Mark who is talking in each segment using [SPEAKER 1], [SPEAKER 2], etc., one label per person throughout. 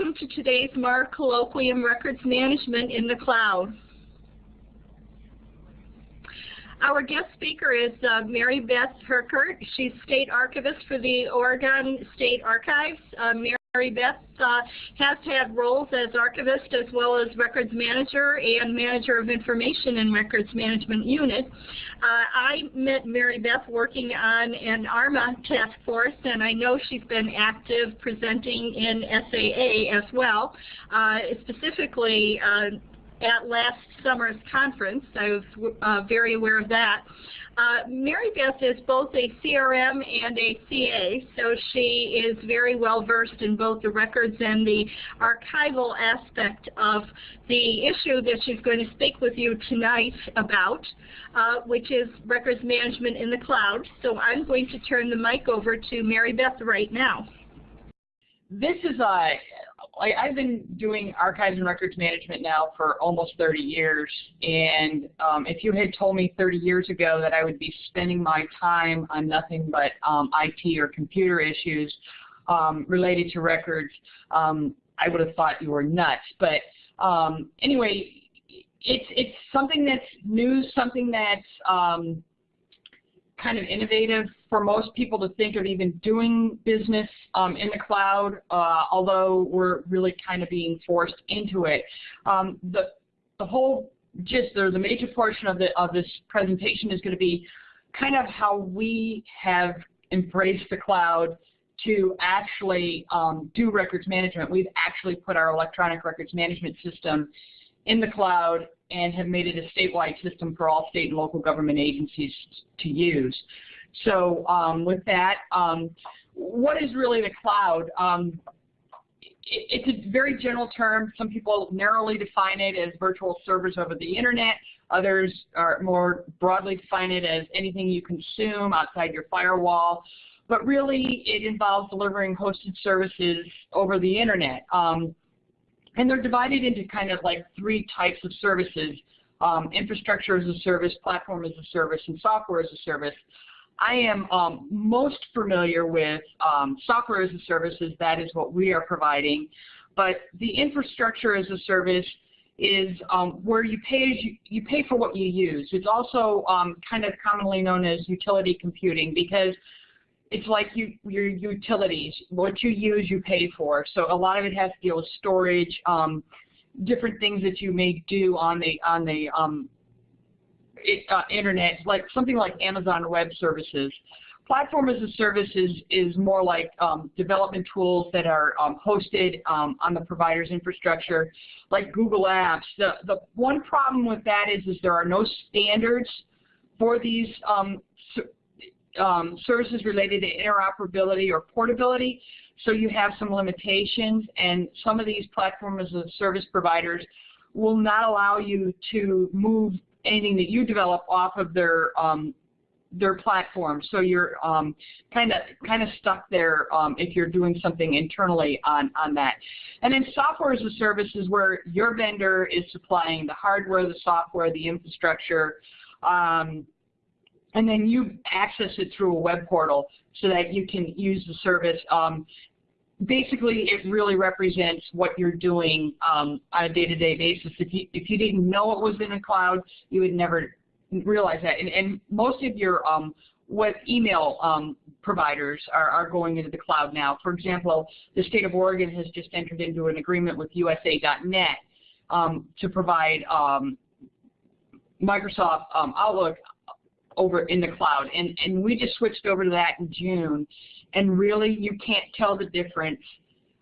[SPEAKER 1] Welcome to today's MAR Colloquium Records Management in the Cloud. Our guest speaker is uh, Mary Beth Herkert. She's State Archivist for the Oregon State Archives. Uh, Mary Beth uh, has had roles as archivist as well as records manager and manager of information and records management unit. Uh, I met Mary Beth working on an ARMA task force and I know she's been active presenting in SAA as well, uh, specifically uh, at last summer's conference. I was uh, very aware of that. Uh, Mary Beth is both a CRM and a CA, so she is very well versed in both the records and the archival aspect of the issue that she's going to speak with you tonight about, uh, which is records management in the cloud. So I'm going to turn the mic over to Mary Beth right now.
[SPEAKER 2] This is a like I've been doing archives and records management now for almost 30 years, and um, if you had told me 30 years ago that I would be spending my time on nothing but um, IT or computer issues um, related to records, um, I would have thought you were nuts. But um, anyway, it's it's something that's new, something that's um, kind of innovative for most people to think of even doing business um, in the cloud, uh, although we're really kind of being forced into it. Um, the, the whole gist or the major portion of, the, of this presentation is going to be kind of how we have embraced the cloud to actually um, do records management. We've actually put our electronic records management system in the cloud and have made it a statewide system for all state and local government agencies to use. So um, with that, um, what is really the cloud? Um, it, it's a very general term. Some people narrowly define it as virtual servers over the internet. Others are more broadly define it as anything you consume outside your firewall. But really, it involves delivering hosted services over the internet. Um, and they're divided into kind of like three types of services, um, infrastructure as a service, platform as a service, and software as a service. I am um, most familiar with um, software as a service, that is what we are providing. But the infrastructure as a service is um, where you pay you, you, pay for what you use. It's also um, kind of commonly known as utility computing because it's like you, your utilities. What you use, you pay for. So a lot of it has to deal with storage, um, different things that you may do on the on the um, uh, internet, like something like Amazon Web Services. Platform as a service is, is more like um, development tools that are um, hosted um, on the provider's infrastructure, like Google Apps. The, the one problem with that is, is there are no standards for these um, um, services related to interoperability or portability. So you have some limitations, and some of these platform as a service providers will not allow you to move anything that you develop off of their um, their platform. So you're kind of kind of stuck there um, if you're doing something internally on on that. And then software as a service is where your vendor is supplying the hardware, the software, the infrastructure. Um, and then you access it through a web portal so that you can use the service. Um, basically, it really represents what you're doing um, on a day-to-day -day basis. If you, if you didn't know it was in a cloud, you would never realize that. And, and most of your um, web email um, providers are, are going into the cloud now. For example, the state of Oregon has just entered into an agreement with USA.net um, to provide um, Microsoft um, Outlook over in the cloud. And, and we just switched over to that in June. And really, you can't tell the difference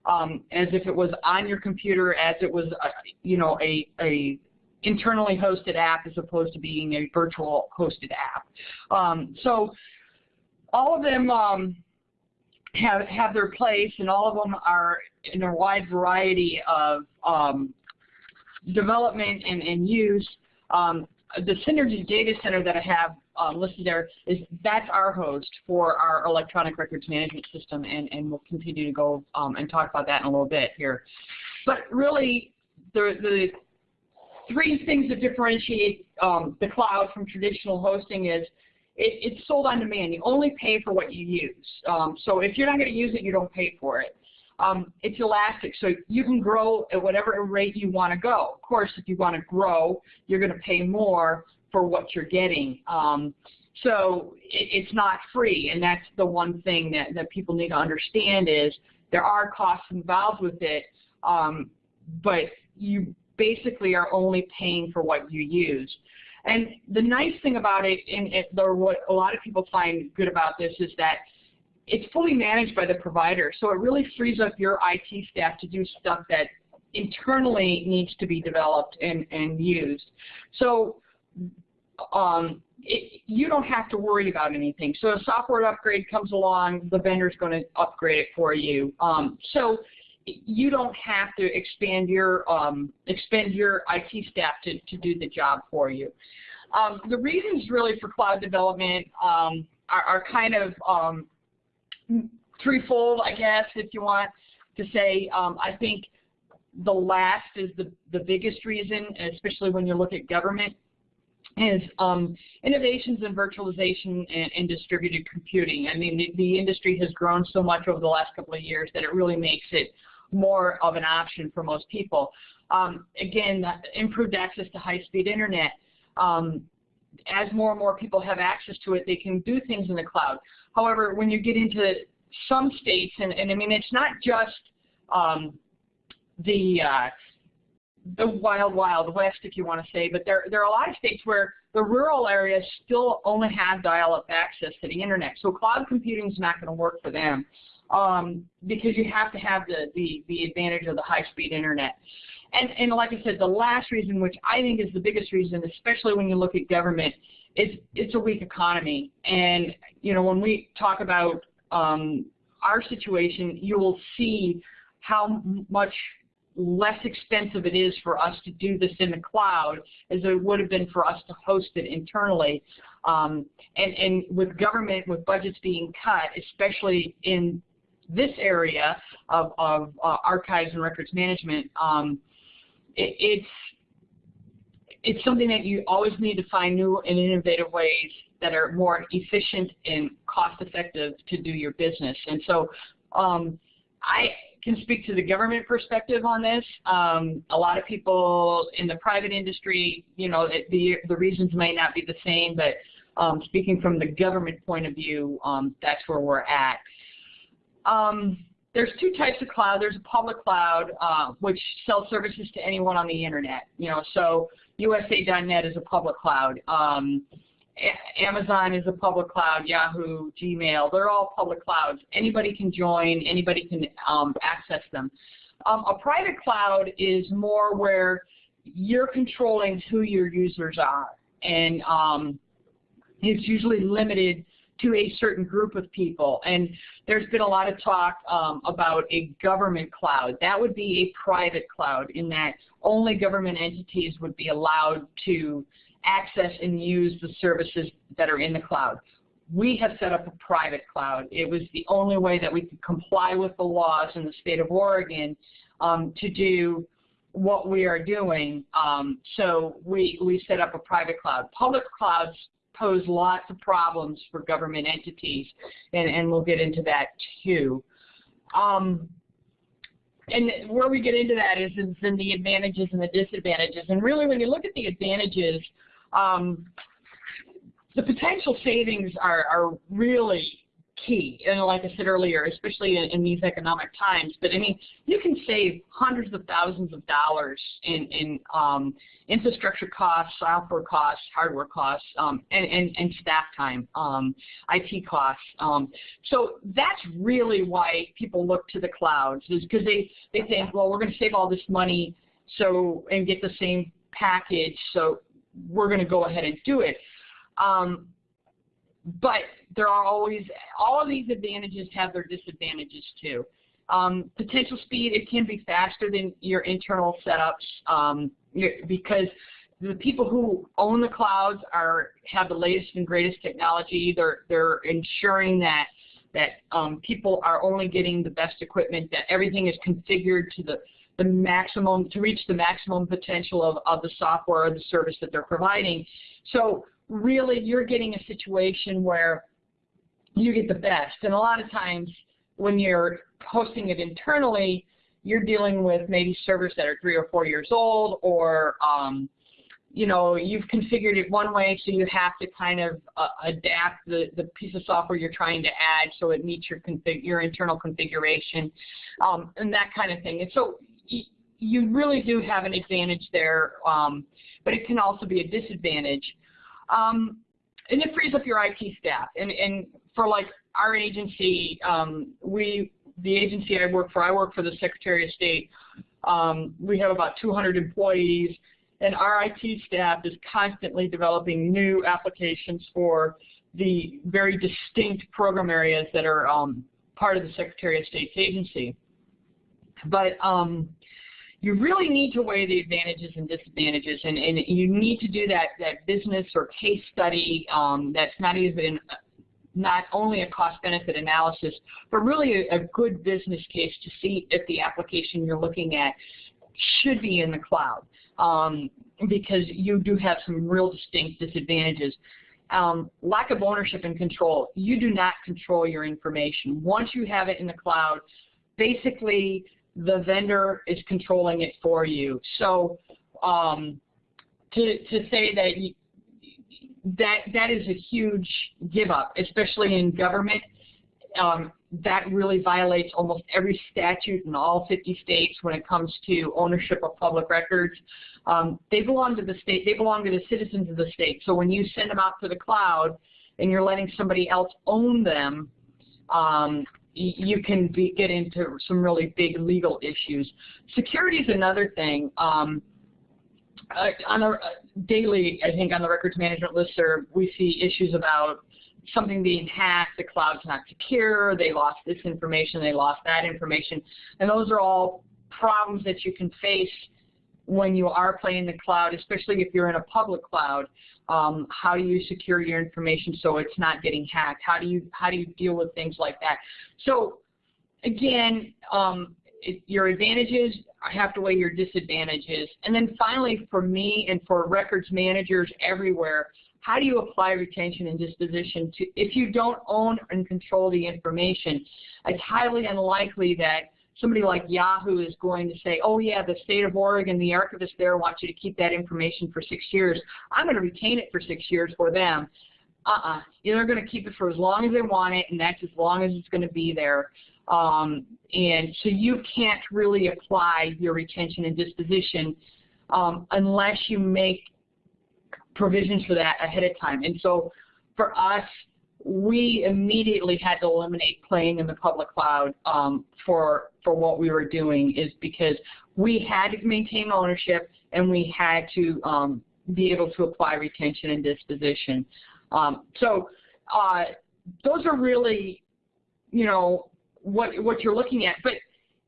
[SPEAKER 2] um, as if it was on your computer as it was, uh, you know, a, a internally hosted app as opposed to being a virtual hosted app. Um, so all of them um, have, have their place and all of them are in a wide variety of um, development and, and use. Um, the Synergy Data Center that I have um, listed there is that's our host for our electronic records management system, and, and we'll continue to go um, and talk about that in a little bit here. But really, the, the three things that differentiate um, the cloud from traditional hosting is it, it's sold on demand. You only pay for what you use. Um, so if you're not going to use it, you don't pay for it. um, it's elastic, so you can grow at whatever rate you want to go. Of course, if you want to grow, you're going to pay more for what you're getting. Um, so it, it's not free, and that's the one thing that, that people need to understand is there are costs involved with it, um, but you basically are only paying for what you use. And the nice thing about it, and it, what a lot of people find good about this, is that it's fully managed by the provider. So it really frees up your IT staff to do stuff that internally needs to be developed and, and used. So um, it, you don't have to worry about anything. So a software upgrade comes along, the vendor's going to upgrade it for you. Um, so you don't have to expand your um, expend your IT staff to, to do the job for you. Um, the reasons really for cloud development um, are, are, kind of um, threefold, I guess, if you want to say. Um, I think the last is the, the biggest reason, especially when you look at government is um, innovations in virtualization and, and, distributed computing. I mean, the, the, industry has grown so much over the last couple of years that it really makes it more of an option for most people. Um, again, improved access to high-speed internet. Um, as more and more people have access to it, they can do things in the cloud. However, when you get into some states, and, and I mean, it's not just um, the uh, the wild, wild west, if you want to say, but there, there are a lot of states where the rural areas still only have dial-up access to the internet. So cloud computing is not going to work for them um, because you have to have the, the, the advantage of the high-speed internet. And, and like I said, the last reason, which I think is the biggest reason, especially when you look at government, is it's a weak economy. And you know, when we talk about um, our situation, you will see how much less expensive it is for us to do this in the cloud as it would have been for us to host it internally. Um, and, and with government, with budgets being cut, especially in this area of, of uh, archives and records management, um, it, it's it's something that you always need to find new and innovative ways that are more efficient and cost effective to do your business. And so um, I can speak to the government perspective on this. Um, a lot of people in the private industry, you know, the, the reasons may not be the same, but um, speaking from the government point of view, um, that's where we're at. Um, there's two types of cloud. There's a public cloud, uh, which sells services to anyone on the internet. You know, so USA.net is a public cloud. Amazon is a public cloud, Yahoo, Gmail, they're all public clouds. Anybody can join, anybody can um, access them. Um, a private cloud is more where you're controlling who your users are. And um, it's usually limited to a certain group of people. And there's been a lot of talk um, about a government cloud. That would be a private cloud in that only government entities would be allowed to access and use the services that are in the cloud. We have set up a private cloud. It was the only way that we could comply with the laws in the state of Oregon um, to do what we are doing. Um, so we, we set up a private cloud. Public clouds pose lots of problems for government entities, and, and we'll get into that too. Um, and where we get into that is, is in the advantages and the disadvantages. And really, when you look at the advantages, um, the potential savings are, are really key. And like I said earlier, especially in, in, these economic times, but I mean, you can save hundreds of thousands of dollars in, in um, infrastructure costs, software costs, hardware costs, um, and, and, and, staff time, um, IT costs. Um, so that's really why people look to the clouds, is because they, they think, well, we're going to save all this money so and get the same package, so we're going to go ahead and do it. Um, but there are always, all of these advantages have their disadvantages too. Um, potential speed, it can be faster than your internal setups um, because the people who own the clouds are have the latest and greatest technology. They're, they're ensuring that that um, people are only getting the best equipment, that everything is configured to the the maximum, to reach the maximum potential of, of the software or the service that they're providing. So really you're getting a situation where you get the best. And a lot of times when you're hosting it internally, you're dealing with maybe servers that are three or four years old or um, you know, you've configured it one way, so you have to kind of uh, adapt the, the piece of software you're trying to add so it meets your config your internal configuration, um, and that kind of thing. And so you really do have an advantage there, um, but it can also be a disadvantage. Um, and it frees up your IT staff. And, and for like our agency, um, we the agency I work for, I work for the Secretary of State. Um, we have about 200 employees, and our IT staff is constantly developing new applications for the very distinct program areas that are um, part of the Secretary of State's agency. But um, you really need to weigh the advantages and disadvantages, and, and you need to do that, that business or case study um, that's not even not only a cost-benefit analysis, but really a, a, good business case to see if the application you're looking at should be in the cloud, um, because you do have some real distinct disadvantages. Um, lack of ownership and control. You do not control your information. Once you have it in the cloud, basically the vendor is controlling it for you. So um, to, to say that you, that that is a huge give up, especially in government. Um, that really violates almost every statute in all 50 states when it comes to ownership of public records. Um, they belong to the state. They belong to the citizens of the state. So when you send them out to the cloud and you're letting somebody else own them, um, you can be, get into some really big legal issues. Security is another thing. Um, uh, on a uh, daily, I think on the records management listserv, we see issues about something being hacked, the cloud's not secure, they lost this information, they lost that information, and those are all problems that you can face when you are playing the cloud, especially if you're in a public cloud. Um, how do you secure your information so it's not getting hacked? How do you how do you deal with things like that? So again, um, it, your advantages have to weigh your disadvantages. And then finally, for me and for records managers everywhere, how do you apply retention and disposition to if you don't own and control the information? It's highly unlikely that somebody like Yahoo is going to say, oh yeah, the state of Oregon, the archivist there wants you to keep that information for six years. I'm going to retain it for six years for them. Uh-uh. They're going to keep it for as long as they want it, and that's as long as it's going to be there. Um, and so you can't really apply your retention and disposition um, unless you make provisions for that ahead of time. And so for us, we immediately had to eliminate playing in the public cloud um, for for what we were doing is because we had to maintain ownership and we had to um, be able to apply retention and disposition. Um, so uh, those are really, you know, what what you're looking at. But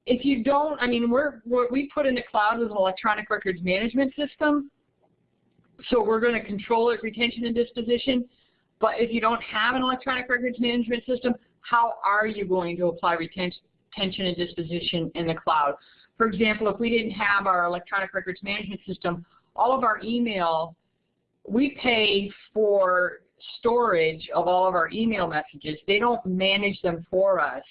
[SPEAKER 2] if you don't, I mean, we're, we're we put in the cloud with an electronic records management system. So we're going to control it, retention and disposition. But if you don't have an electronic records management system, how are you going to apply retention and disposition in the cloud? For example, if we didn't have our electronic records management system, all of our email, we pay for storage of all of our email messages. They don't manage them for us.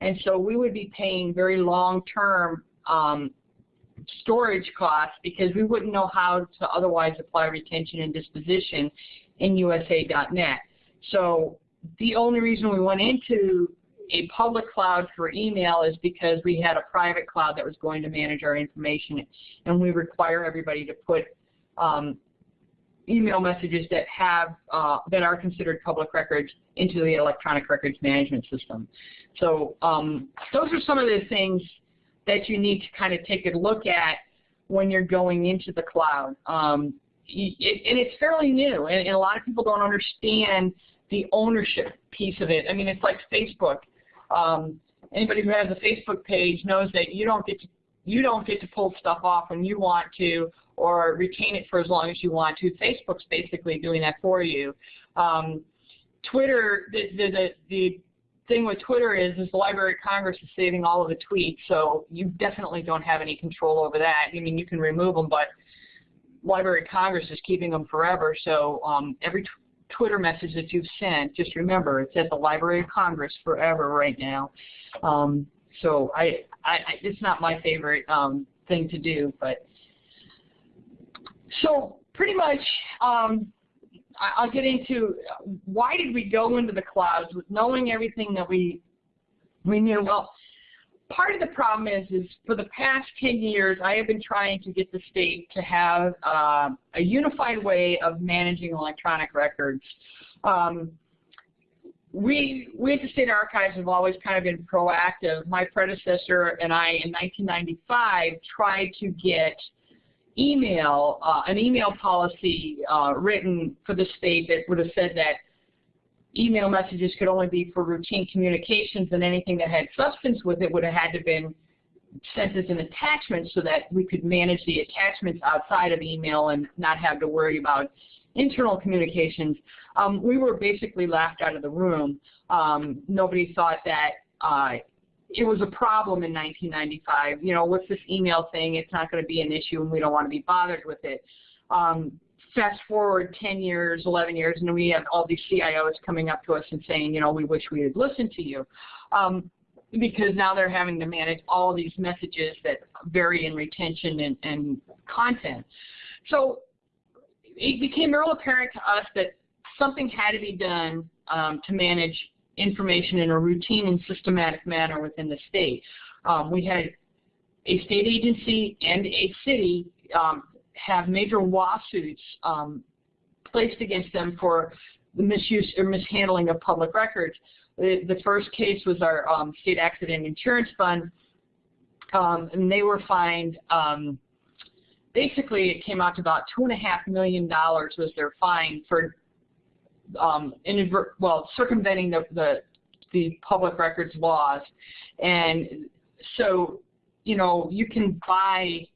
[SPEAKER 2] And so we would be paying very long-term um, storage costs because we wouldn't know how to otherwise apply retention and disposition in USA.net. So the only reason we went into a public cloud for email is because we had a private cloud that was going to manage our information, and we require everybody to put um, email messages that have uh, that are considered public records into the electronic records management system. So um, those are some of the things that you need to kind of take a look at when you're going into the cloud. Um, and it's fairly new, and, and, a lot of people don't understand the ownership piece of it. I mean, it's like Facebook. Um, anybody who has a Facebook page knows that you don't get to you don't get to pull stuff off when you want to or retain it for as long as you want to. Facebook's basically doing that for you. Um, Twitter, the, the, the, the thing with Twitter is, is the Library of Congress is saving all of the tweets, so you definitely don't have any control over that. I mean, you can remove them, but Library of Congress is keeping them forever, so um, every Twitter message that you've sent, just remember it's at the Library of Congress forever right now. Um, so I, I, it's not my favorite um, thing to do, but so pretty much um, I'll get into why did we go into the clouds with knowing everything that we we knew. Well, part of the problem is, is for the past 10 years, I have been trying to get the state to have uh, a unified way of managing electronic records. Um, we, we at the State Archives have always kind of been proactive. My predecessor and I in 1995 tried to get email, uh, an email policy uh, written for the state that would have said that email messages could only be for routine communications and anything that had substance with it would have had to been sent as an attachment so that we could manage the attachments outside of email and not have to worry about internal communications. Um, we were basically laughed out of the room. Um, nobody thought that uh, it was a problem in 1995. You know, what's this email thing? It's not going to be an issue and we don't want to be bothered with it. Um, fast forward 10 years, 11 years, and we have all these CIOs coming up to us and saying, you know, we wish we had listened to you. Um, because now they're having to manage all these messages that vary in retention and, and content. So it became real apparent to us that something had to be done um, to manage information in a routine and systematic manner within the state. Um, we had a state agency and a city um, have major lawsuits um, placed against them for the misuse or mishandling of public records. The, first case was our um, state accident insurance fund, um, and they were fined. Um, basically, it came out to about two and a half million dollars was their fine for um, well circumventing the, the the public records laws, and so you know you can buy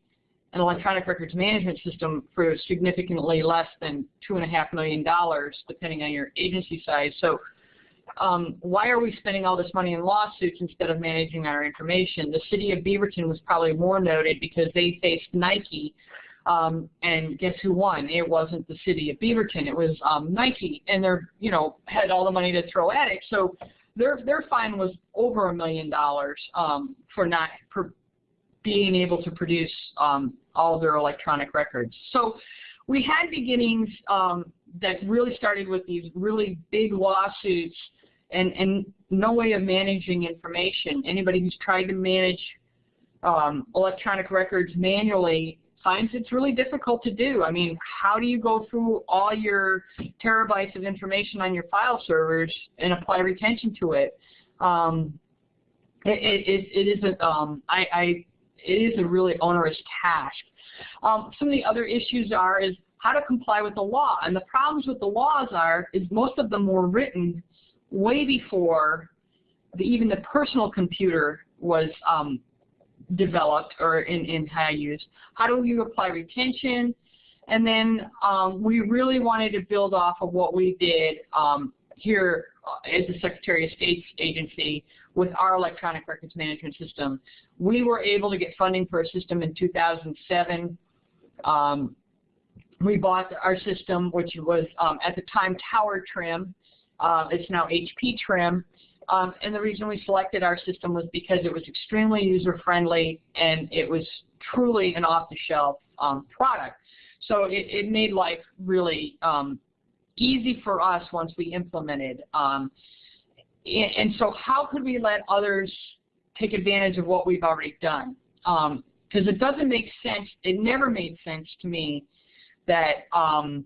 [SPEAKER 2] an electronic records management system for significantly less than two and a half million dollars, depending on your agency size. So um, why are we spending all this money in lawsuits instead of managing our information? The city of Beaverton was probably more noted because they faced Nike, um, and guess who won? It wasn't the city of Beaverton. It was um, Nike, and they're you know had all the money to throw at it. So their their fine was over a million dollars um, for not being able to produce um, all their electronic records. So we had beginnings um, that really started with these really big lawsuits and, and no way of managing information. Anybody who's tried to manage um, electronic records manually finds it's really difficult to do. I mean, how do you go through all your terabytes of information on your file servers and apply retention to it? Um, it, it, it isn't, um, I, I it is a really onerous task. Um, some of the other issues are is how to comply with the law. And the problems with the laws are is most of them were written way before the, even the personal computer was um, developed or in, in high use. How do you apply retention? And then um, we really wanted to build off of what we did um, here as the Secretary of State's agency with our electronic records management system. We were able to get funding for a system in 2007. Um, we bought our system, which was um, at the time Tower Trim. Uh, it's now HP Trim. Um, and the reason we selected our system was because it was extremely user-friendly and it was truly an off-the-shelf um, product. So it, it, made life really um, easy for us once we implemented. Um, and so how could we let others take advantage of what we've already done? Because um, it doesn't make sense, it never made sense to me that um,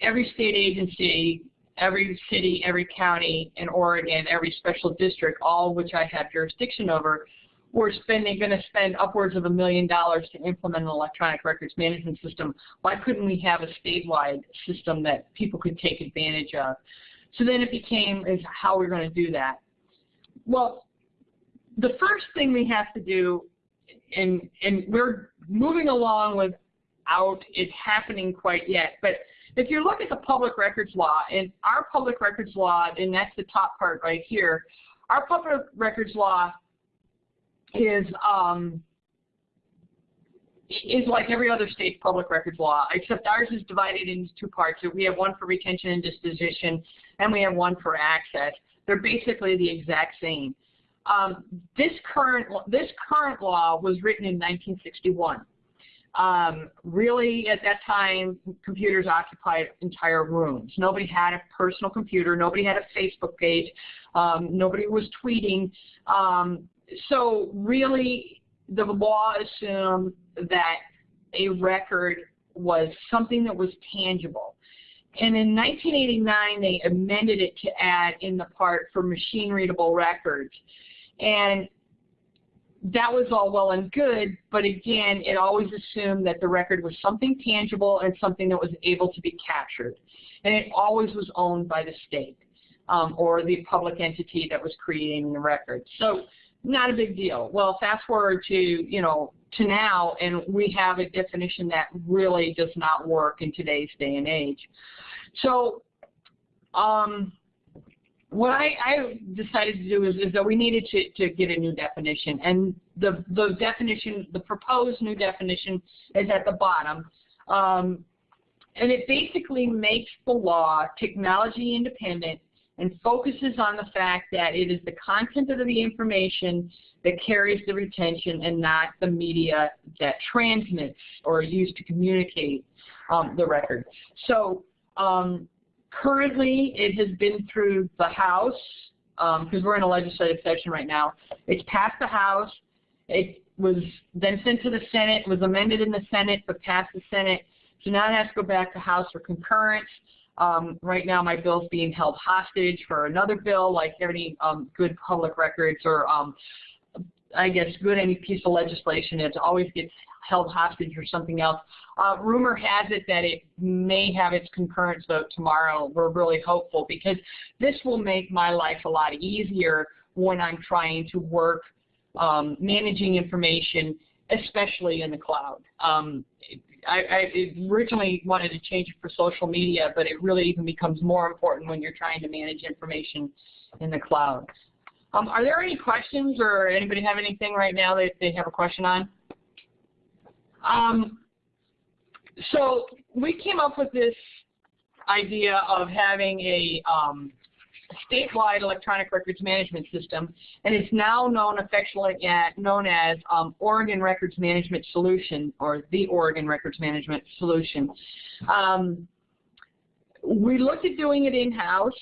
[SPEAKER 2] every state agency, every city, every county in Oregon, every special district, all which I have jurisdiction over, we're spending going to spend upwards of a million dollars to implement an electronic records management system. Why couldn't we have a statewide system that people could take advantage of? So then it became is how we're going to do that. Well, the first thing we have to do, and and we're moving along without it happening quite yet, but if you look at the public records law, and our public records law, and that's the top part right here, our public records law is um, is like every other state's public records law, except ours is divided into two parts. We have one for retention and disposition, and we have one for access. They're basically the exact same. Um, this current this current law was written in 1961. Um, really, at that time, computers occupied entire rooms. Nobody had a personal computer. Nobody had a Facebook page. Um, nobody was tweeting. So really, the law assumed that a record was something that was tangible. And in 1989, they amended it to add in the part for machine-readable records. And that was all well and good, but again, it always assumed that the record was something tangible and something that was able to be captured. And it always was owned by the state um, or the public entity that was creating the record. So not a big deal. Well, fast forward to, you know, to now, and we have a definition that really does not work in today's day and age. So um, what I, I, decided to do is, is, that we needed to, to get a new definition. And the, the definition, the proposed new definition is at the bottom. Um, and it basically makes the law technology independent and focuses on the fact that it is the content of the information that carries the retention and not the media that transmits or is used to communicate um, the record. So um, currently it has been through the House, because um, we're in a legislative session right now. It's passed the House. It was then sent to the Senate, was amended in the Senate, but passed the Senate. So now it has to go back to House for concurrence. Um, right now my bill's being held hostage for another bill, like any um, good public records or um, I guess good any piece of legislation. It always gets held hostage or something else. Uh, rumor has it that it may have its concurrence vote tomorrow. We're really hopeful because this will make my life a lot easier when I'm trying to work um, managing information, especially in the cloud. Um, I, I originally wanted to change it for social media, but it really even becomes more important when you're trying to manage information in the cloud. Um, are there any questions or anybody have anything right now that they have a question on? Um, so we came up with this idea of having a um, statewide electronic records management system, and it's now known affectionately known as um, Oregon Records Management Solution, or the Oregon Records Management Solution. Um, we looked at doing it in-house,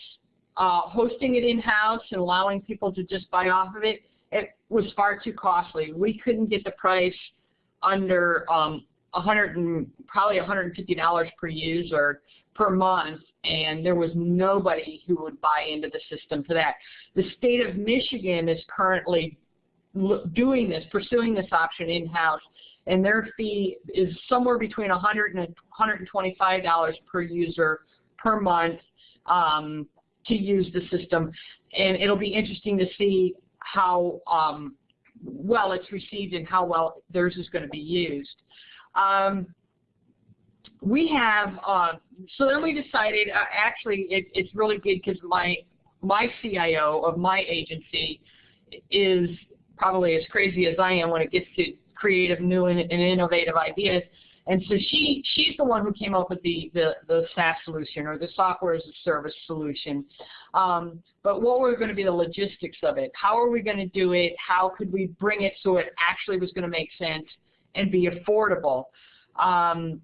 [SPEAKER 2] uh, hosting it in-house and allowing people to just buy off of it. It was far too costly. We couldn't get the price under um, 100 and probably $150 per user per month, and there was nobody who would buy into the system for that. The state of Michigan is currently doing this, pursuing this option in-house, and their fee is somewhere between 100 and $125 per user per month um, to use the system. And it'll be interesting to see how um, well it's received and how well theirs is going to be used. Um, we have, uh, so then we decided, uh, actually it, it's really good because my, my CIO of my agency is probably as crazy as I am when it gets to creative, new, and, and innovative ideas. And so she, she's the one who came up with the, the, the SaaS solution or the software as a service solution. Um, but what were going to be the logistics of it? How are we going to do it? How could we bring it so it actually was going to make sense and be affordable? Um,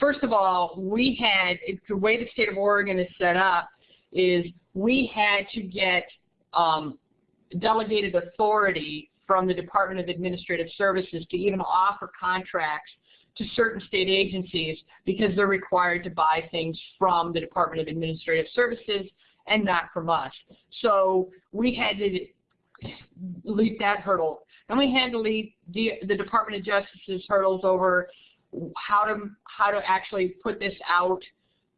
[SPEAKER 2] first of all, we had, the way the state of Oregon is set up is we had to get um, delegated authority from the Department of Administrative Services to even offer contracts to certain state agencies because they're required to buy things from the Department of Administrative Services and not from us. So we had to leap that hurdle. And we had to leap the, the Department of Justice's hurdles over how to how to actually put this out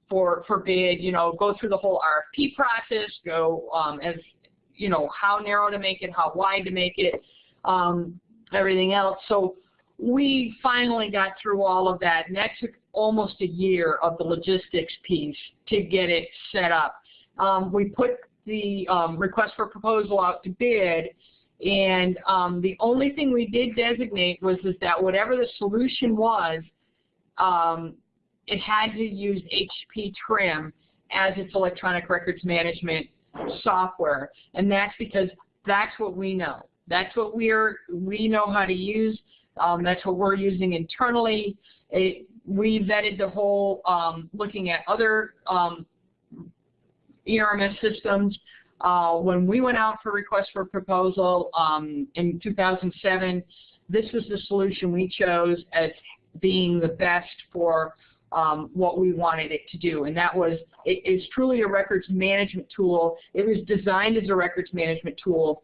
[SPEAKER 2] for for bid. You know, go through the whole RFP process. Go um, as you know how narrow to make it, how wide to make it, um, everything else. So we finally got through all of that, and that took almost a year of the logistics piece to get it set up. Um, we put the um, request for proposal out to bid And um, the only thing we did designate was is that whatever the solution was, um, it had to use HP Trim as its electronic records management software. And that's because that's what we know. That's what we're, we know how to use. Um, that's what we're using internally. It, we vetted the whole, um, looking at other um, ERMS systems. Uh, when we went out for request for proposal um, in 2007, this was the solution we chose as being the best for um, what we wanted it to do. And that was, it is truly a records management tool. It was designed as a records management tool,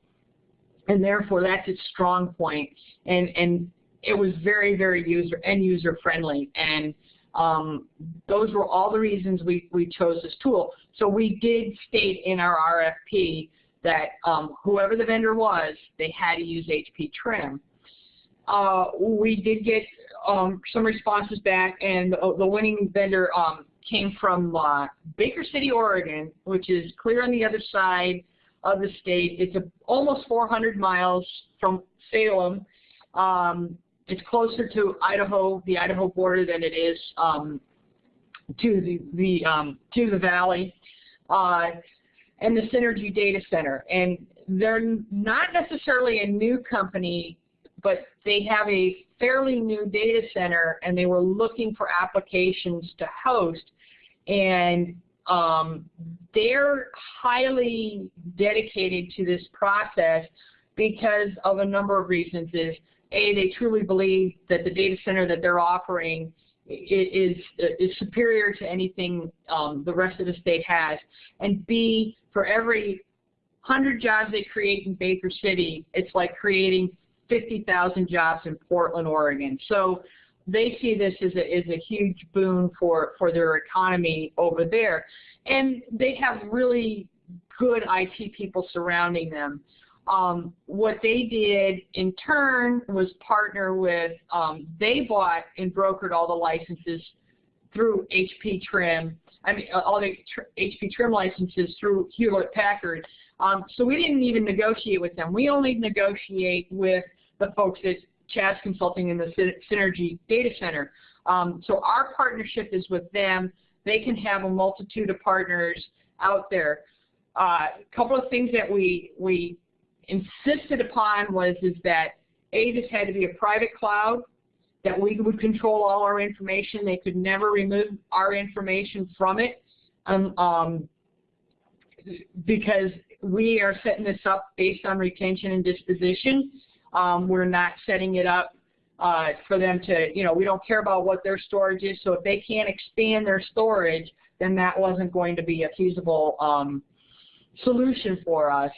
[SPEAKER 2] and therefore that's its strong point. And, and it was very, very user end user friendly. And um, those were all the reasons we, we chose this tool. So we did state in our RFP that um, whoever the vendor was, they had to use HP Trim. Uh, we did get um, some responses back, and the, the winning vendor um, came from uh, Baker City, Oregon, which is clear on the other side of the state. It's a, almost 400 miles from Salem. Um, it's closer to Idaho, the Idaho border, than it is um, to the, the um, to the valley, uh, and the Synergy Data Center. And they're not necessarily a new company, but they have a fairly new data center, and they were looking for applications to host. And um, they're highly dedicated to this process because of a number of reasons. Is a, they truly believe that the data center that they're offering is, is superior to anything um, the rest of the state has. And B, for every 100 jobs they create in Baker City, it's like creating 50,000 jobs in Portland, Oregon. So they see this as a, as a huge boon for, for their economy over there. And they have really good IT people surrounding them. Um, what they did in turn was partner with, um, they bought and brokered all the licenses through HP Trim, I mean uh, all the tr HP Trim licenses through Hewlett Packard. Um, so we didn't even negotiate with them. We only negotiate with the folks at Chaz Consulting in the Synergy Data Center. Um, so our partnership is with them. They can have a multitude of partners out there. A uh, couple of things that we, we insisted upon was is that A, had to be a private cloud, that we would control all our information. They could never remove our information from it um, um, because we are setting this up based on retention and disposition. Um, we're not setting it up uh, for them to, you know, we don't care about what their storage is. So if they can't expand their storage, then that wasn't going to be a feasible um, solution for us.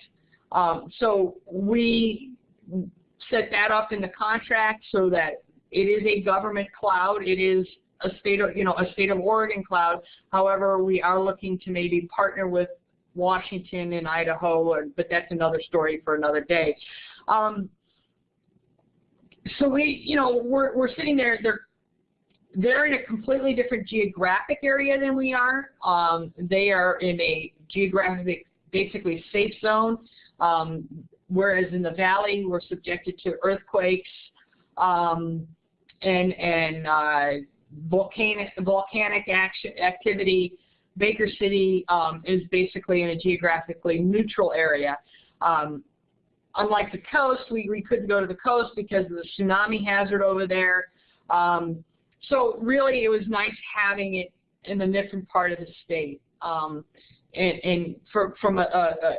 [SPEAKER 2] Um, so we set that up in the contract so that it is a government cloud. It is a state of, you know, a state of Oregon cloud. However, we are looking to maybe partner with Washington and Idaho, or, but that's another story for another day. Um, so we, you know, we're, we're sitting there, they're, they're in a completely different geographic area than we are. Um, they are in a geographic, basically safe zone. Um, whereas in the valley, we're subjected to earthquakes um, and, and uh, volcanic, volcanic action, activity. Baker City um, is basically in a geographically neutral area. Um, unlike the coast, we, we couldn't go to the coast because of the tsunami hazard over there. Um, so really, it was nice having it in a different part of the state. Um, and, and for, from a, a,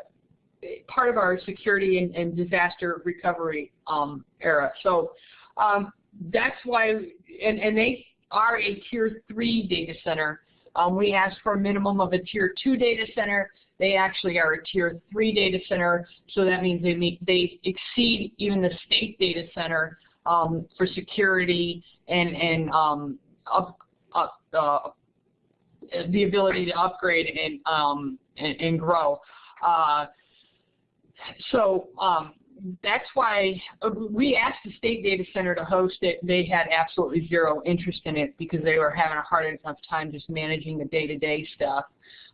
[SPEAKER 2] part of our security and, and disaster recovery um, era. So um, that's why, and, and they are a tier three data center. Um, we asked for a minimum of a tier two data center. They actually are a tier three data center, so that means they meet, they exceed even the state data center um, for security and and um, up, up, uh, the ability to upgrade and um, and, and grow. Uh, so um, that's why uh, we asked the state data center to host it. They had absolutely zero interest in it because they were having a hard enough time just managing the day-to-day -day stuff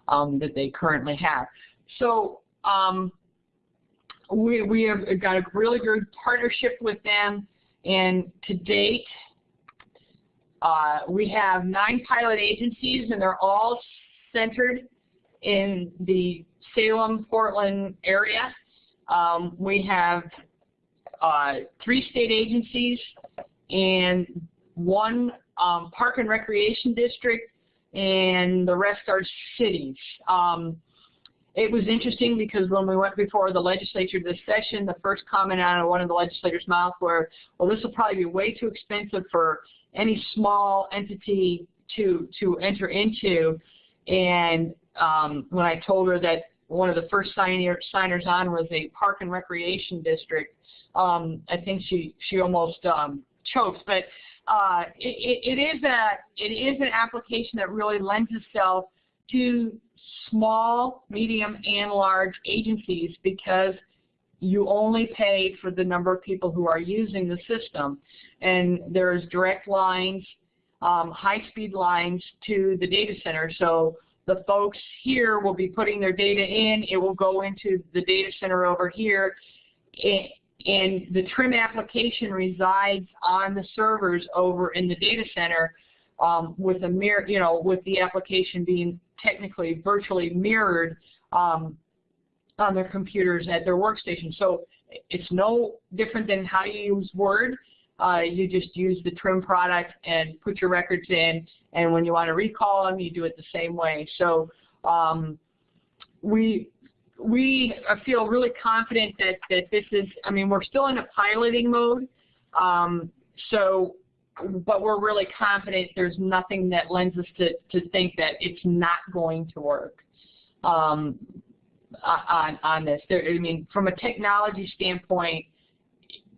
[SPEAKER 2] um, that they currently have. So um, we, we have got a really good partnership with them, and to date, uh, we have nine pilot agencies, and they're all centered in the Salem, Portland area. Um, we have uh, three state agencies and one um, park and recreation district, and the rest are cities. Um, it was interesting because when we went before the legislature this session, the first comment out of one of the legislators' mouth were, well, this will probably be way too expensive for any small entity to to enter into. And um, when I told her that one of the first signer, signers on was a park and recreation district, um, I think she she almost um, choked. But uh, it, it is a it is an application that really lends itself to small, medium, and large agencies because you only pay for the number of people who are using the system. And there's direct lines, um, high-speed lines to the data center. So the folks here will be putting their data in. It will go into the data center over here. And the TRIM application resides on the servers over in the data center um, with a mirror, you know, with the application being technically virtually mirrored um, on their computers at their workstation. So it's no different than how you use Word. Uh, you just use the trim product and put your records in, and when you want to recall them, you do it the same way. So um, we we feel really confident that, that this is, I mean, we're still in a piloting mode, um, so but we're really confident there's nothing that lends us to, to think that it's not going to work um, on, on this. There, I mean, from a technology standpoint,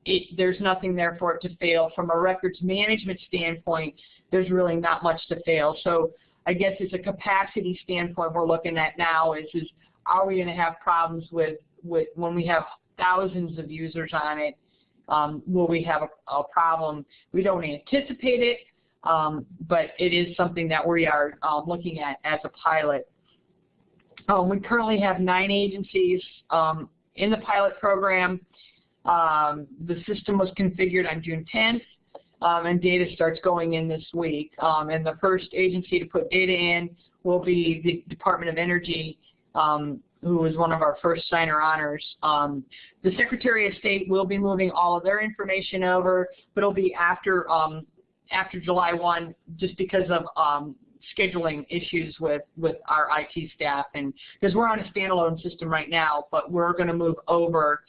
[SPEAKER 2] it, there's nothing there for it to fail. From a records management standpoint, there's really not much to fail. So I guess it's a capacity standpoint we're looking at now is, is are we going to have problems with, with when we have thousands of users on it um, will we have a, a, problem? We don't anticipate it, um, but it is something that we are um, looking at as a pilot. Um, we currently have nine agencies um, in the pilot program. Um, the system was configured on June 10th, and data starts going in this week. and the first agency to put data in will be the Department of Energy um, who was one of our first signer honors. Um, the Secretary of State will be moving all of their information over, but it'll be after um, after July 1 just because of um, scheduling issues with, with our IT staff. And because we're on a standalone system right now, but we're going to move over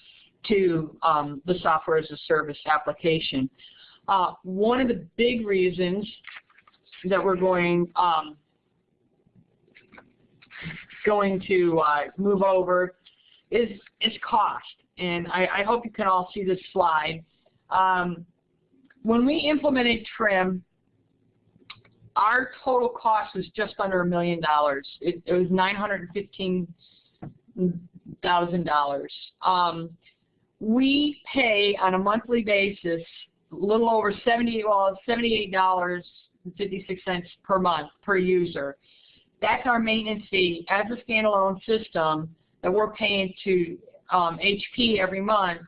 [SPEAKER 2] to um, the software as a service application. Uh, one of the big reasons that we're going um, going to uh, move over is, is cost. And I, I, hope you can all see this slide. Um, when we implemented TRIM, our total cost was just under a million dollars. It, it was $915,000. Um, we pay on a monthly basis a little over 70, well, $78.56 per month per user. That's our maintenance fee as a standalone system that we're paying to um, HP every month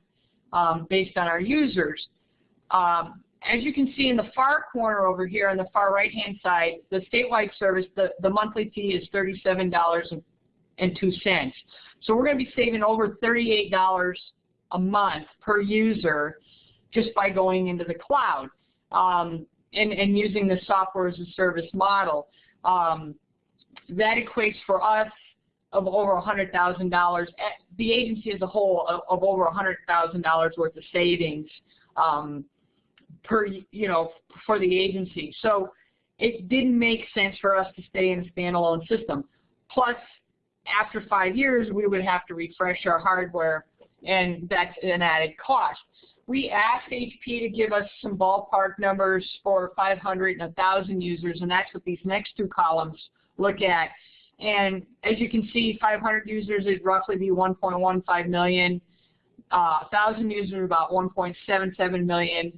[SPEAKER 2] um, based on our users. Um, as you can see in the far corner over here on the far right hand side, the statewide service, the, the monthly fee is $37.02. So we're going to be saving over $38 a month per user just by going into the cloud um, and, and using the software as a service model. Um, that equates for us of over $100,000, eh, the agency as a whole of, of over $100,000 worth of savings um, per, you know, for the agency. So it didn't make sense for us to stay in a standalone system. Plus, after five years, we would have to refresh our hardware, and that's an added cost. We asked HP to give us some ballpark numbers for 500 and 1,000 users, and that's what these next two columns look at. And as you can see, 500 users would roughly be 1.15 million. Uh, 1,000 users about 1.77 million.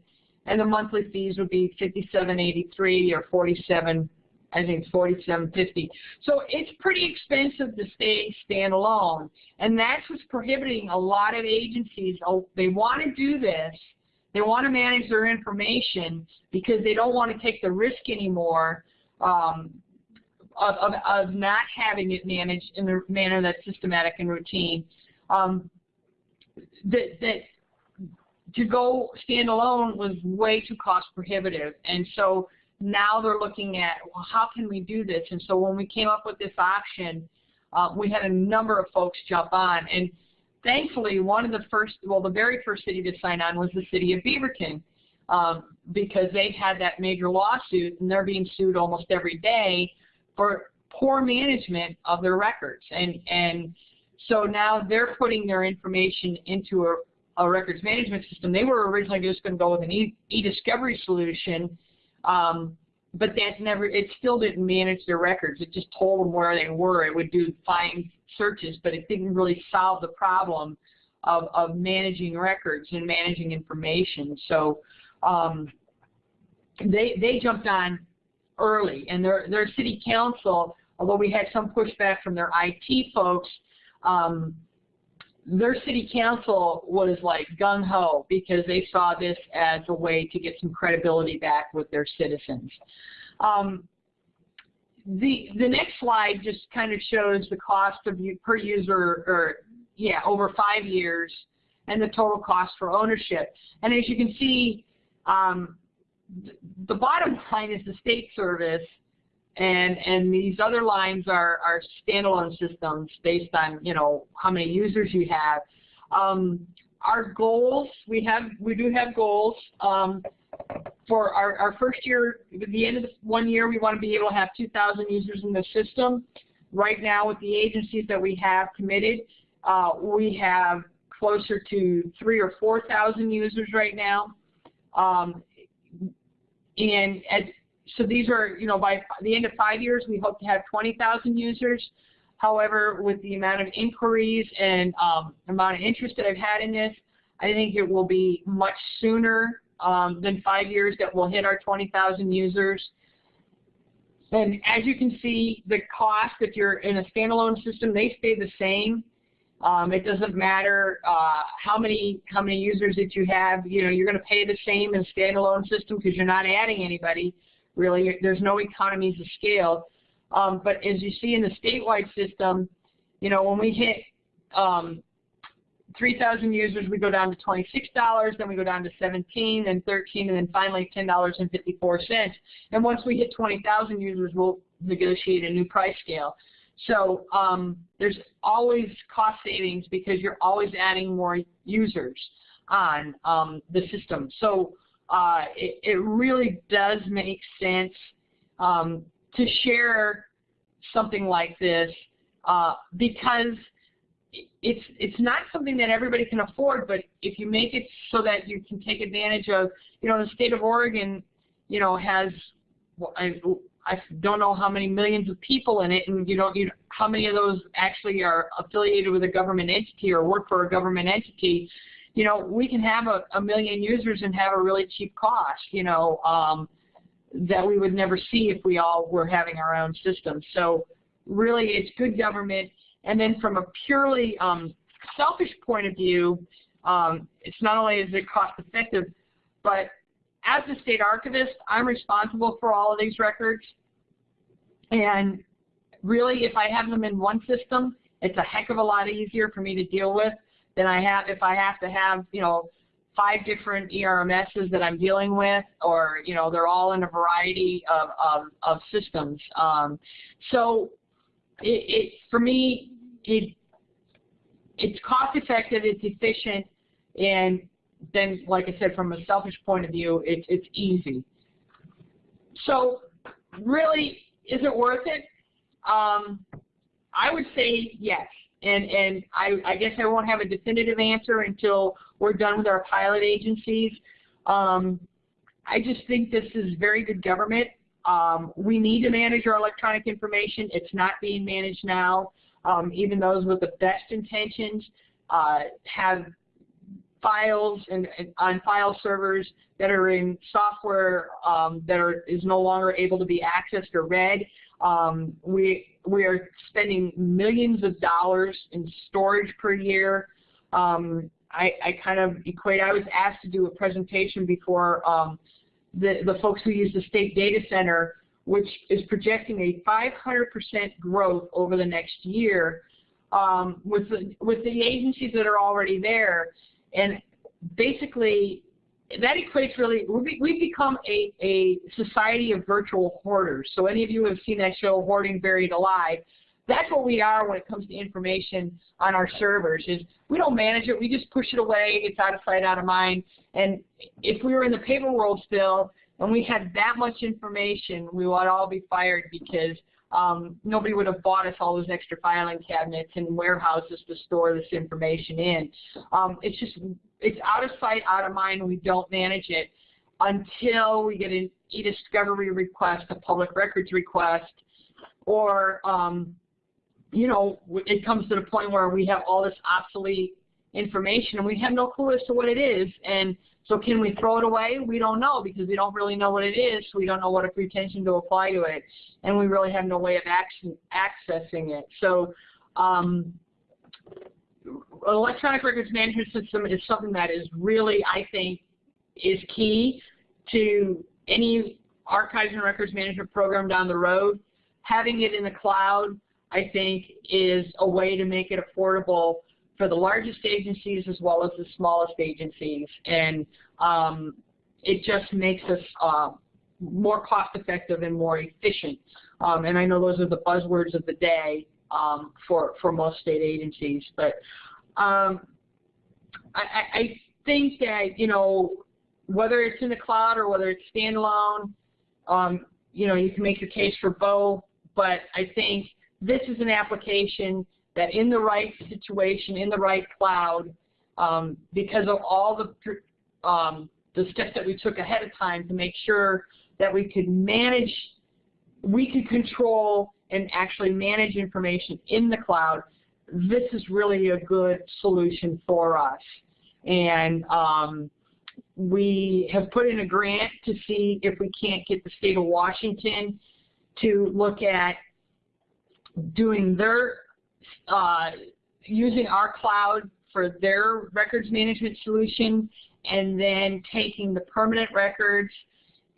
[SPEAKER 2] And the monthly fees would be 57.83 or 47 I think 4750. So it's pretty expensive to stay standalone, and that's what's prohibiting a lot of agencies. Oh, they want to do this, they want to manage their information because they don't want to take the risk anymore um, of, of, of, not having it managed in the manner that's systematic and routine. Um, that, that to go standalone was way too cost prohibitive. And so now they're looking at, well, how can we do this? And so when we came up with this option, uh, we had a number of folks jump on. And thankfully, one of the first, well, the very first city to sign on was the city of Beaverton um, because they had that major lawsuit and they're being sued almost every day for poor management of their records. And, and so now they're putting their information into a, a records management system. They were originally just going to go with an e-discovery solution, um, but that never, it still didn't manage their records. It just told them where they were. It would do find searches, but it didn't really solve the problem of, of managing records and managing information. So um, they, they jumped on early, and their, their city council, although we had some pushback from their IT folks, um, their city council was like gung ho because they saw this as a way to get some credibility back with their citizens. Um, the the next slide just kind of shows the cost of per user, or yeah, over five years, and the total cost for ownership. And as you can see, um, the bottom line is the state service, and and these other lines are are standalone systems based on you know how many users you have. Um, our goals we have we do have goals um, for our, our first year. At the end of the one year, we want to be able to have 2,000 users in the system. Right now, with the agencies that we have committed, uh, we have closer to three or 4,000 users right now. Um, and as so these are, you know, by the end of five years, we hope to have 20,000 users. However, with the amount of inquiries and um, amount of interest that I've had in this, I think it will be much sooner um, than five years that we'll hit our 20,000 users. And as you can see, the cost, if you're in a standalone system, they stay the same. Um, it doesn't matter uh, how many how many users that you have. You know, you're going to pay the same in a standalone system because you're not adding anybody really. There's no economies of scale. Um, but as you see in the statewide system, you know, when we hit um, 3,000 users, we go down to $26, then we go down to 17, then 13, and then finally $10.54. And once we hit 20,000 users, we'll negotiate a new price scale. So um, there's always cost savings because you're always adding more users on um, the system. So uh, it, it, really does make sense um, to share something like this uh, because it's it's not something that everybody can afford, but if you make it so that you can take advantage of, you know, the state of Oregon, you know, has I, I don't know how many millions of people in it, and you don't you know, how many of those actually are affiliated with a government entity or work for a government entity you know, we can have a, a million users and have a really cheap cost, you know, um, that we would never see if we all were having our own system. So really it's good government. And then from a purely um, selfish point of view, um, it's not only is it cost effective, but as the state archivist, I'm responsible for all of these records. And really, if I have them in one system, it's a heck of a lot easier for me to deal with than I have if I have to have, you know, five different ERMSs that I'm dealing with, or, you know, they're all in a variety of, of, of systems. Um, so it, it, for me, it, it's cost effective, it's efficient, and then, like I said, from a selfish point of view, it, it's easy. So really, is it worth it? Um, I would say yes and and I, I guess I won't have a definitive answer until we're done with our pilot agencies. Um, I just think this is very good government. Um, we need to manage our electronic information. It's not being managed now. Um, even those with the best intentions uh, have files and, and, on file servers that are in software um, that are is no longer able to be accessed or read. Um, we we are spending millions of dollars in storage per year. Um, I, I, kind of equate. I was asked to do a presentation before um, the the folks who use the state data center, which is projecting a 500% growth over the next year um, with the with the agencies that are already there. And basically, that equates really, we've become a, a society of virtual hoarders. So any of you have seen that show, Hoarding Buried Alive, that's what we are when it comes to information on our servers is we don't manage it, we just push it away, it's out of sight, out of mind. And if we were in the paper world still and we had that much information, we would all be fired because um, nobody would have bought us all those extra filing cabinets and warehouses to store this information in. Um, it's just, it's out of sight, out of mind. We don't manage it until we get an e-discovery request, a public records request, or, um, you know, it comes to the point where we have all this obsolete information and we have no clue as to what it is. And so can we throw it away? We don't know because we don't really know what it is. So we don't know what a pretension to apply to it. And we really have no way of accessing it. So um, electronic records management system is something that is really, I think, is key to any archives and records management program down the road. Having it in the cloud, I think, is a way to make it affordable for the largest agencies as well as the smallest agencies. And um, it just makes us uh, more cost effective and more efficient. Um, and I know those are the buzzwords of the day um, for, for most state agencies. But um, I, I think that, you know, whether it's in the cloud or whether it's standalone, um, you know, you can make your case for both. But I think this is an application that in the right situation, in the right cloud, um, because of all the um, the steps that we took ahead of time to make sure that we could manage, we could control and actually manage information in the cloud, this is really a good solution for us. And um, we have put in a grant to see if we can't get the state of Washington to look at doing their uh, using our cloud for their records management solution and then taking the permanent records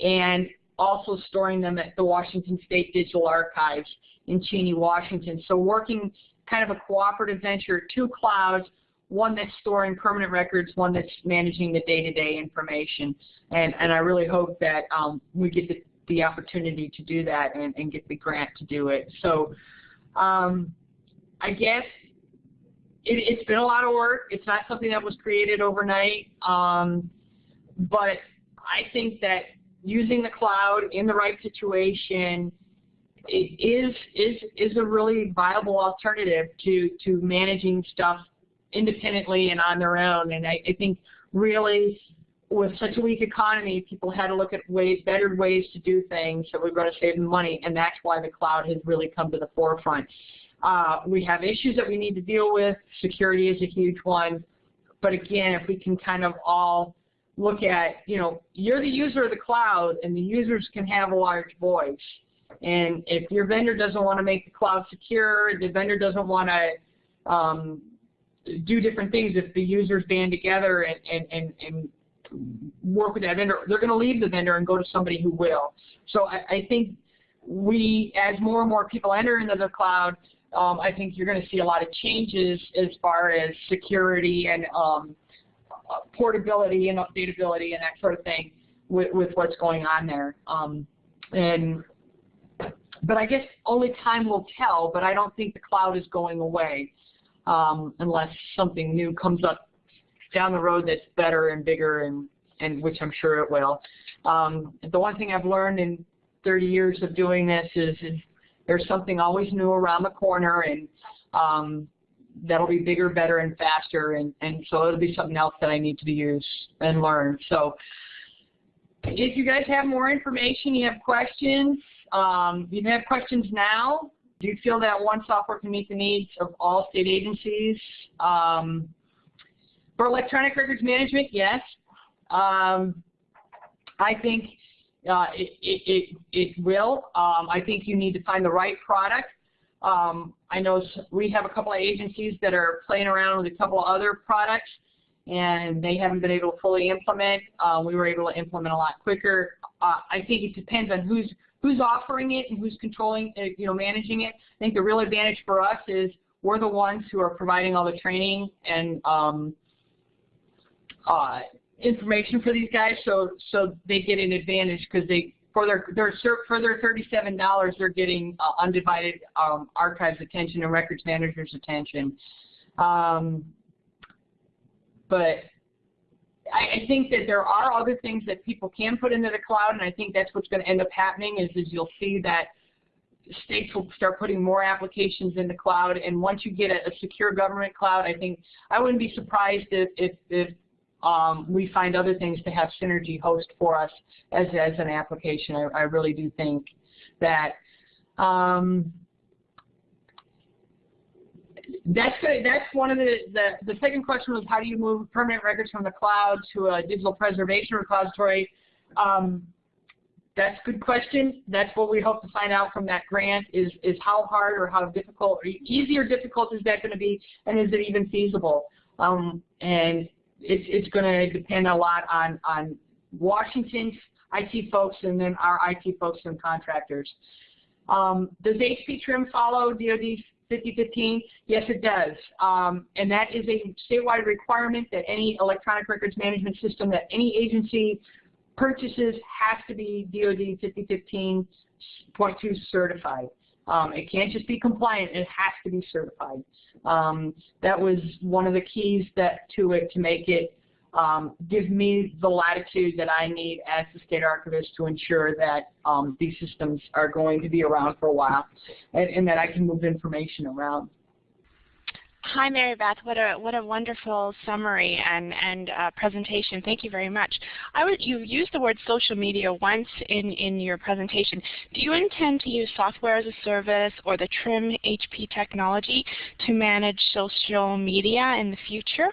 [SPEAKER 2] and also storing them at the Washington State Digital Archives in Cheney, Washington. So working kind of a cooperative venture, two clouds, one that's storing permanent records, one that's managing the day-to-day -day information. And, and I really hope that um, we get the, the opportunity to do that and, and get the grant to do it. So um, I guess it, has been a lot of work. It's not something that was created overnight. Um, but I think that using the cloud in the right situation is is is a really viable alternative to to managing stuff independently and on their own. And I, I think really with such a weak economy, people had to look at ways, better ways to do things that were going to save money, and that's why the cloud has really come to the forefront. Uh, we have issues that we need to deal with. Security is a huge one. But again, if we can kind of all look at, you know, you're the user of the cloud and the users can have a large voice. And if your vendor doesn't want to make the cloud secure, the vendor doesn't want to um, do different things, if the users band together and, and, and, and work with that vendor, they're going to leave the vendor and go to somebody who will. So I, I think we, as more and more people enter into the cloud, um, I think you're going to see a lot of changes as far as security and um, portability and updatability and that sort of thing with, with what's going on there. Um, and but I guess only time will tell. But I don't think the cloud is going away um, unless something new comes up down the road that's better and bigger, and and which I'm sure it will. Um, the one thing I've learned in 30 years of doing this is, is there's something always new around the corner, and um, that'll be bigger, better, and faster, and, and so it'll be something else that I need to use and learn. So if you guys have more information, you have questions, um, you have questions now. Do you feel that one software can meet the needs of all state agencies? Um, For electronic records management, yes. Um, I think uh, it, it, it, will. Um, I think you need to find the right product. Um, I know we have a couple of agencies that are playing around with a couple of other products and they haven't been able to fully implement. Uh, we were able to implement a lot quicker. Uh, I think it depends on who's who's offering it and who's controlling, uh, you know, managing it. I think the real advantage for us is we're the ones who are providing all the training and um, uh, information for these guys, so so they get an advantage because they for their their for their thirty-seven dollars they're getting uh, undivided um, archives attention and records managers attention. Um, but I, I think that there are other things that people can put into the cloud, and I think that's what's going to end up happening is, is you'll see that states will start putting more applications in the cloud, and once you get a, a secure government cloud, I think I wouldn't be surprised if, if, if um, we find other things to have Synergy host for us as, as an application. I, I really do think that. Um, that's good. That's one of the, the, the second question was how do you move permanent records from the cloud to a digital preservation repository? Um, that's a good question. That's what we hope to find out from that grant is, is how hard or how difficult, or easy or difficult is that going to be, and is it even feasible? Um, and it's, it's going to depend a lot on, on Washington's IT folks and then our IT folks and contractors. Um, does HP trim follow DoD 5015? Yes, it does. Um, and that is a statewide requirement that any electronic records management system that any agency purchases has to be DoD 5015.2 certified. Um, it can't just be compliant, it has to be certified. Um, that was one of the keys that to it to make it um, give me the latitude that I need as the state archivist to ensure that um, these systems are going to be around for a while and, and that I can move information around.
[SPEAKER 3] Hi, Mary Beth. What a what a wonderful summary and and uh, presentation. Thank you very much. I would you used the word social media once in in your presentation. Do you intend to use software as a service or the TRIM HP technology to manage social media in the future?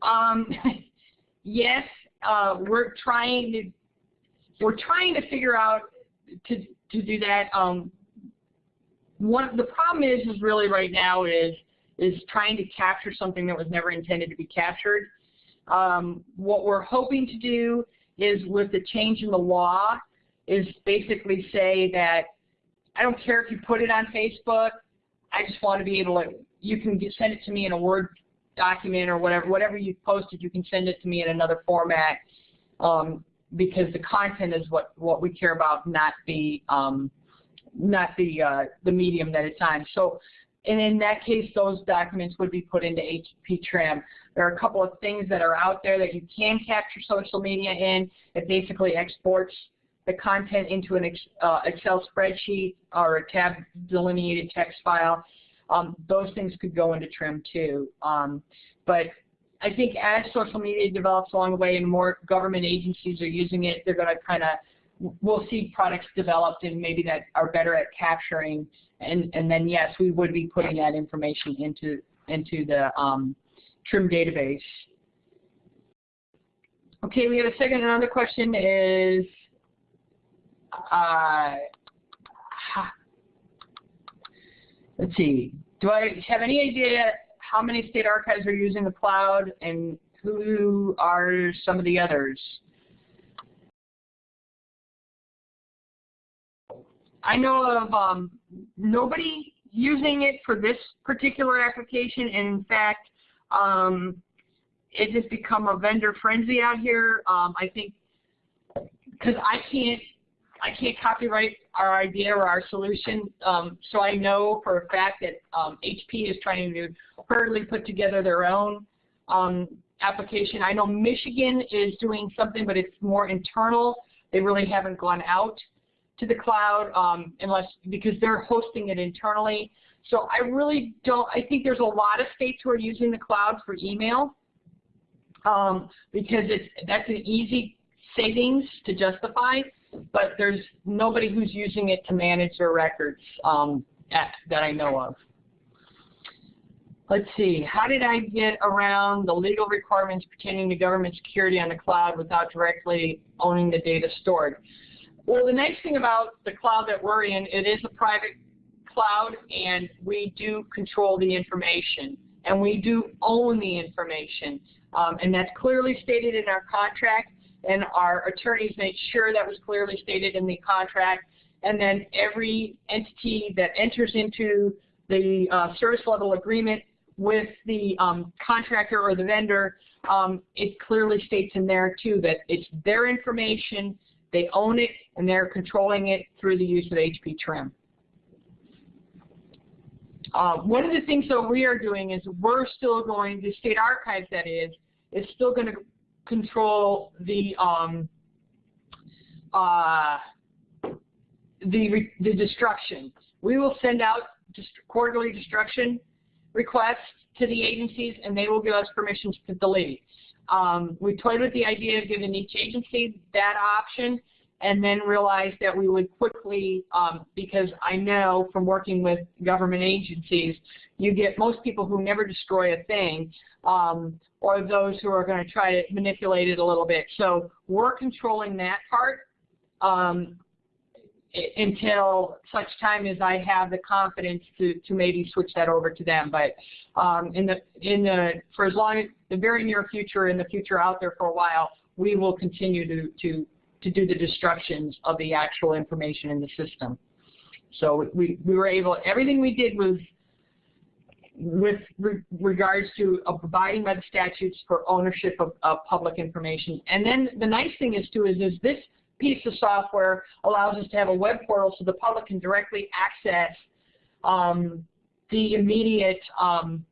[SPEAKER 2] Um, yes, uh, we're trying to we're trying to figure out to to do that. Um, the problem is is really right now is is trying to capture something that was never intended to be captured. Um, what we're hoping to do is with the change in the law is basically say that I don't care if you put it on Facebook, I just want to be able to, you can send it to me in a Word document or whatever, whatever you posted, you can send it to me in another format um, because the content is what, what we care about, not the, um, not the, uh, the medium that it's on. So, and in that case, those documents would be put into HP Trim. There are a couple of things that are out there that you can capture social media in. It basically exports the content into an uh, Excel spreadsheet or a tab delineated text file um, those things could go into trim too. Um, but I think as social media develops along the way and more government agencies are using it, they're going to kind of, we'll see products developed and maybe that are better at capturing. And, and then yes, we would be putting that information into, into the um, TRIM database. Okay, we have a second. Another question is, uh, let's see, do I have any idea how many state archives are using the cloud and who are some of the others? I know of um, nobody using it for this particular application, and in fact, um, it has become a vendor frenzy out here. Um, I think because I can't I can't copyright our idea or our solution. Um, so I know for a fact that um, HP is trying to hurriedly put together their own um, application. I know Michigan is doing something, but it's more internal. They really haven't gone out to the cloud um, unless because they're hosting it internally. So I really don't. I think there's a lot of states who are using the cloud for email um, because it's that's an easy savings to justify but there's nobody who's using it to manage their records um, at, that I know of. let's see, how did I get around the legal requirements pertaining to government security on the cloud without directly owning the data stored? Well, the nice thing about the cloud that we're in, it is a private cloud, and we do control the information, and we do own the information. Um, and that's clearly stated in our contract, and our attorneys made sure that was clearly stated in the contract. And then every entity that enters into the uh, service level agreement with the um, contractor or the vendor, um, it clearly states in there too that it's their information, they own it, and they're controlling it through the use of HP Trim. Uh, one of the things that we are doing is we're still going, the state archives that is, is still going to control the um, uh, the, the destruction. We will send out quarterly destruction requests to the agencies and they will give us permissions to delete. Um, we toyed with the idea of giving each agency that option and then realized that we would quickly, um, because I know from working with government agencies, you get most people who never destroy a thing, um, or those who are going to try to manipulate it a little bit. So we're controlling that part um, until such time as I have the confidence to, to maybe switch that over to them. But um, in the in the for as long as the very near future, in the future out there for a while, we will continue to to to do the destructions of the actual information in the system. So we, we were able, everything we did was with re regards to abiding by the statutes for ownership of, of, public information. And then the nice thing is too is, is this piece of software allows us to have a web portal so the public can directly access um, the immediate um,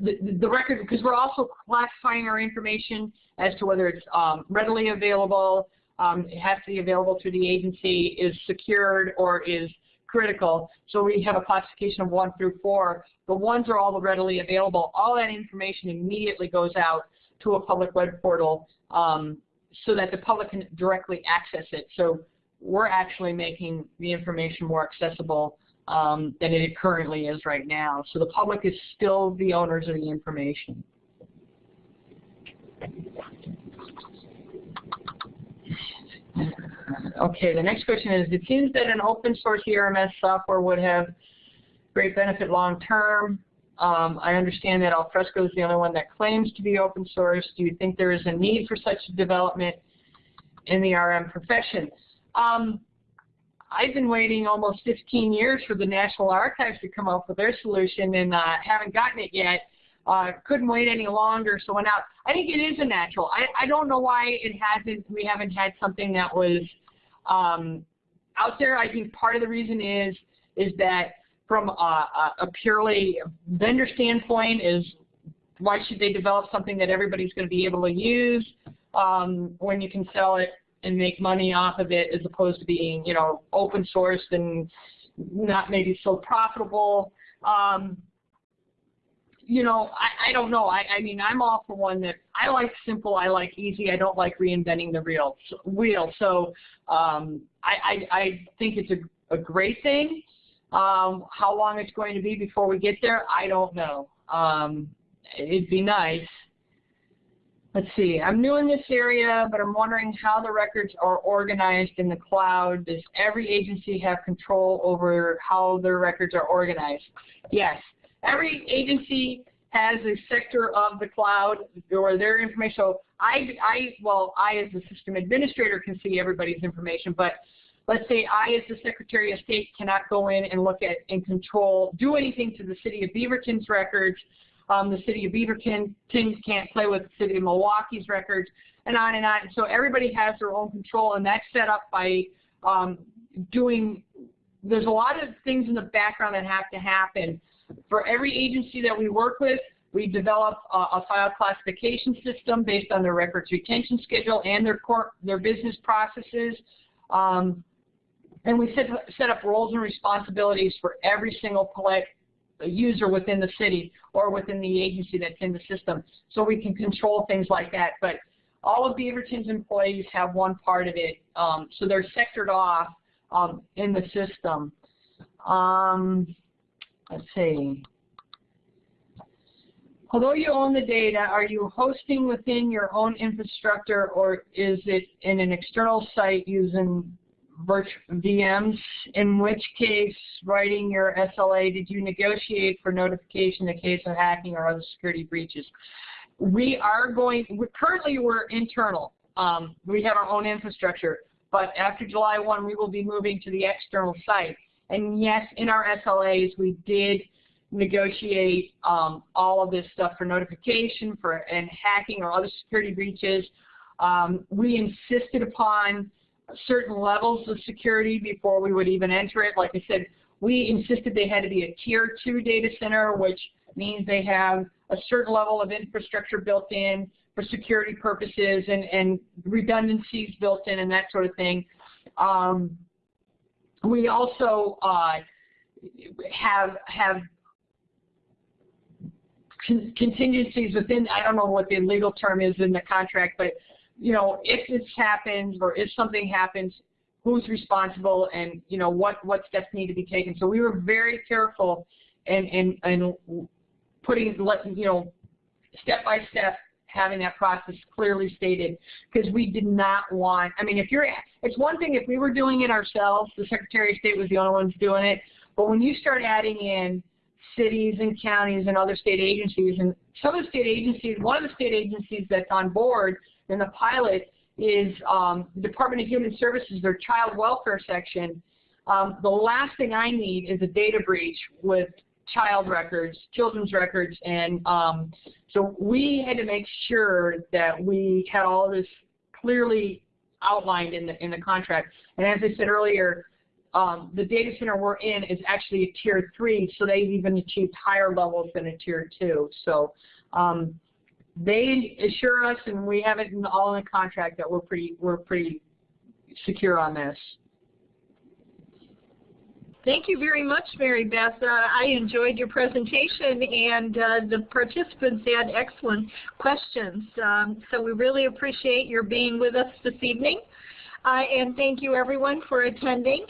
[SPEAKER 2] the, the record, because we're also classifying our information as to whether it's um, readily available, um, it has to be available through the agency, is secured, or is critical. So we have a classification of 1 through 4. The ones are all the readily available. All that information immediately goes out to a public web portal um, so that the public can directly access it. So we're actually making the information more accessible um, than it currently is right now. So the public is still the owners of the information. Okay, the next question is, it seems that an open source ERMS software would have great benefit long term. Um, I understand that Alfresco is the only one that claims to be open source. Do you think there is a need for such a development in the RM profession? Um, I've been waiting almost 15 years for the National Archives to come up with their solution and uh, haven't gotten it yet. Uh, couldn't wait any longer, so went out. I think it is a natural. I, I don't know why it hasn't. We haven't had something that was um, out there. I think part of the reason is is that from a, a purely vendor standpoint is why should they develop something that everybody's going to be able to use um, when you can sell it and make money off of it as opposed to being, you know, open sourced and not maybe so profitable. Um, you know, I, I don't know. I, I mean, I'm all for one that I like simple, I like easy. I don't like reinventing the real wheel. So um, I, I, I think it's a, a great thing. Um, how long it's going to be before we get there, I don't know. Um, it'd be nice. Let's see, I'm new in this area, but I'm wondering how the records are organized in the cloud. Does every agency have control over how their records are organized? Yes. Every agency has a sector of the cloud or their information. So I, I, well, I as the system administrator can see everybody's information, but let's say I as the Secretary of State cannot go in and look at and control, do anything to the City of Beaverton's records um, the city of Beaverton can't play with the city of Milwaukie's records, and on and on. So everybody has their own control, and that's set up by um, doing, there's a lot of things in the background that have to happen. For every agency that we work with, we develop a, a file classification system based on their records retention schedule and their, core, their business processes. Um, and we set, set up roles and responsibilities for every single collect, user within the city or within the agency that's in the system. So we can control things like that. But all of Beaverton's employees have one part of it. Um, so they're sectored off um, in the system. Um, let's see. Although you own the data, are you hosting within your own infrastructure or is it in an external site using VMs? In which case, writing your SLA, did you negotiate for notification in the case of hacking or other security breaches? We are going, we, currently we're internal. Um, we have our own infrastructure, but after July 1, we will be moving to the external site. And yes, in our SLAs, we did negotiate um, all of this stuff for notification for and hacking or other security breaches. Um, we insisted upon certain levels of security before we would even enter it. Like I said, we insisted they had to be a tier two data center, which means they have a certain level of infrastructure built in for security purposes and, and redundancies built in and that sort of thing. Um, we also uh, have have con contingencies within, I don't know what the legal term is in the contract, but you know, if this happens or if something happens, who's responsible and you know what what steps need to be taken. So we were very careful and and and putting let you know step by step having that process clearly stated because we did not want. I mean, if you're it's one thing if we were doing it ourselves, the Secretary of State was the only ones doing it, but when you start adding in cities and counties and other state agencies. And some of the state agencies, one of the state agencies that's on board in the pilot is um, the Department of Human Services, their child welfare section. Um, the last thing I need is a data breach with child records, children's records, and um, so we had to make sure that we had all this clearly outlined in the in the contract. And as I said earlier, um, the data center we're in is actually a tier three, so they've even achieved higher levels than a tier two. So um, they assure us, and we have it in, all in the contract that we're pretty we're pretty secure on this.
[SPEAKER 1] Thank you very much, Mary Beth. Uh, I enjoyed your presentation, and uh, the participants had excellent questions. Um, so we really appreciate your being with us this evening. Uh, and thank you, everyone, for attending.